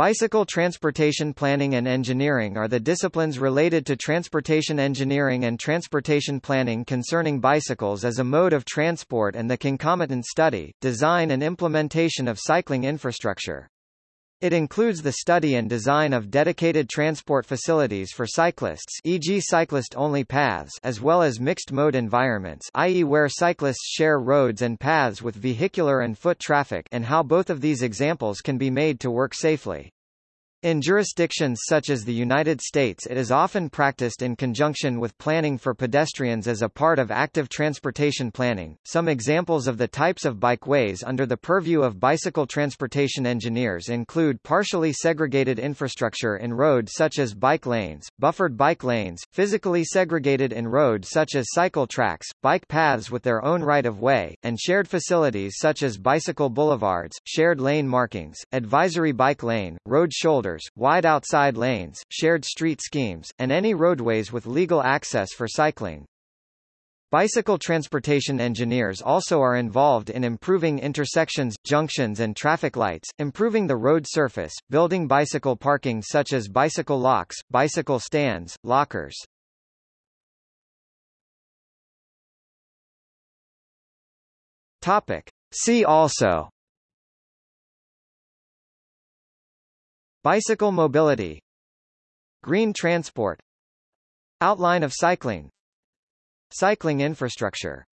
Bicycle transportation planning and engineering are the disciplines related to transportation engineering and transportation planning concerning bicycles as a mode of transport and the concomitant study, design and implementation of cycling infrastructure. It includes the study and design of dedicated transport facilities for cyclists e.g. cyclist-only paths as well as mixed-mode environments i.e. where cyclists share roads and paths with vehicular and foot traffic and how both of these examples can be made to work safely. In jurisdictions such as the United States it is often practiced in conjunction with planning for pedestrians as a part of active transportation planning. Some examples of the types of bikeways under the purview of bicycle transportation engineers include partially segregated infrastructure in road such as bike lanes, buffered bike lanes, physically segregated in road such as cycle tracks, bike paths with their own right-of-way, and shared facilities such as bicycle boulevards, shared lane markings, advisory bike lane, road shoulder wide outside lanes, shared street schemes, and any roadways with legal access for cycling. Bicycle transportation engineers also are involved in improving intersections, junctions and traffic lights, improving the road surface, building bicycle parking such as bicycle locks, bicycle stands, lockers. Topic. See also Bicycle mobility. Green transport. Outline of cycling. Cycling infrastructure